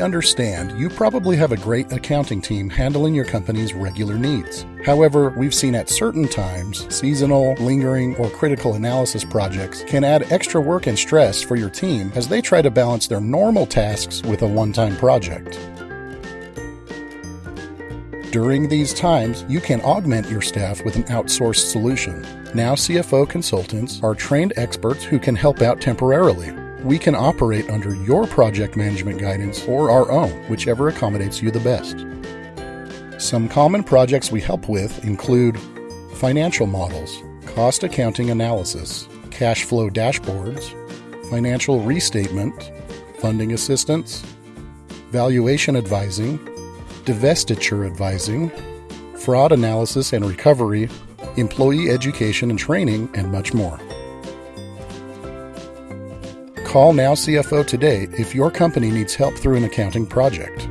understand you probably have a great accounting team handling your company's regular needs. However, we've seen at certain times, seasonal, lingering, or critical analysis projects can add extra work and stress for your team as they try to balance their normal tasks with a one time project. During these times, you can augment your staff with an outsourced solution. Now CFO consultants are trained experts who can help out temporarily. We can operate under your project management guidance or our own, whichever accommodates you the best. Some common projects we help with include financial models, cost accounting analysis, cash flow dashboards, financial restatement, funding assistance, valuation advising, divestiture advising, fraud analysis and recovery, employee education and training, and much more. Call Now CFO today if your company needs help through an accounting project.